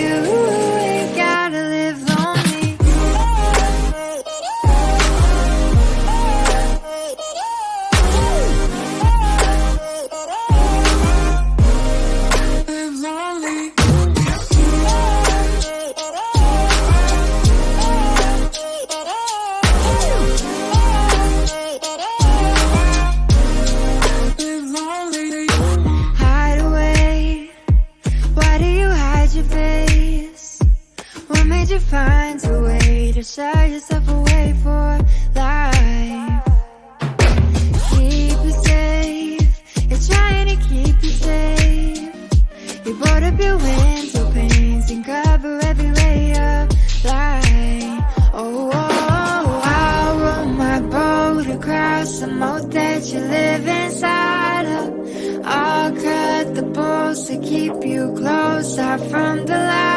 you. Hide your face? What made you find a way to shut yourself away for life? Keep you safe. You're trying to keep you safe. You board up your window panes and cover every ray of light. Oh, oh, oh, I'll row my boat across the moat that you live inside closer from the right